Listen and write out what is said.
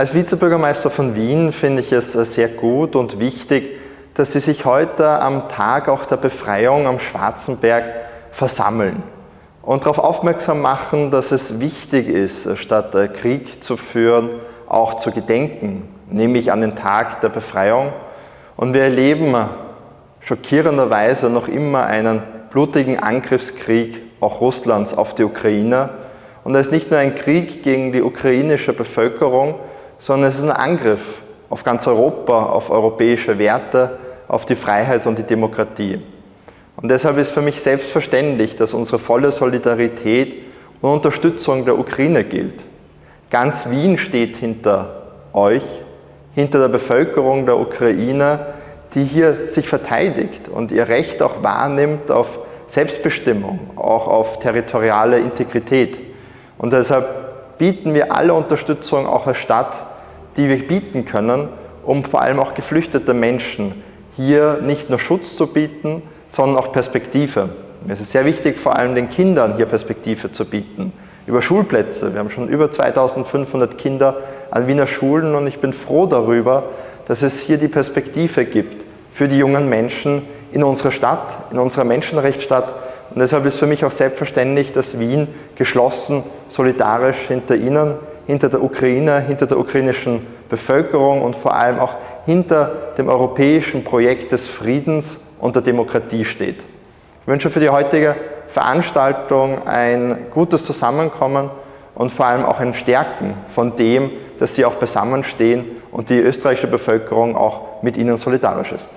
Als Vizebürgermeister von Wien finde ich es sehr gut und wichtig, dass Sie sich heute am Tag auch der Befreiung am Schwarzenberg versammeln und darauf aufmerksam machen, dass es wichtig ist, statt Krieg zu führen, auch zu gedenken, nämlich an den Tag der Befreiung. Und wir erleben schockierenderweise noch immer einen blutigen Angriffskrieg auch Russlands auf die Ukraine. Und er ist nicht nur ein Krieg gegen die ukrainische Bevölkerung, sondern es ist ein Angriff auf ganz Europa, auf europäische Werte, auf die Freiheit und die Demokratie. Und deshalb ist für mich selbstverständlich, dass unsere volle Solidarität und Unterstützung der Ukraine gilt. Ganz Wien steht hinter euch, hinter der Bevölkerung der Ukraine, die hier sich verteidigt und ihr Recht auch wahrnimmt auf Selbstbestimmung, auch auf territoriale Integrität. Und deshalb bieten wir alle Unterstützung auch als Stadt die wir bieten können, um vor allem auch geflüchtete Menschen hier nicht nur Schutz zu bieten, sondern auch Perspektive. Mir ist es sehr wichtig, vor allem den Kindern hier Perspektive zu bieten. Über Schulplätze. Wir haben schon über 2500 Kinder an Wiener Schulen und ich bin froh darüber, dass es hier die Perspektive gibt für die jungen Menschen in unserer Stadt, in unserer Menschenrechtsstadt. Und deshalb ist für mich auch selbstverständlich, dass Wien geschlossen, solidarisch hinter Ihnen hinter der Ukraine, hinter der ukrainischen Bevölkerung und vor allem auch hinter dem europäischen Projekt des Friedens und der Demokratie steht. Ich wünsche für die heutige Veranstaltung ein gutes Zusammenkommen und vor allem auch ein Stärken von dem, dass Sie auch beisammenstehen und die österreichische Bevölkerung auch mit Ihnen solidarisch ist.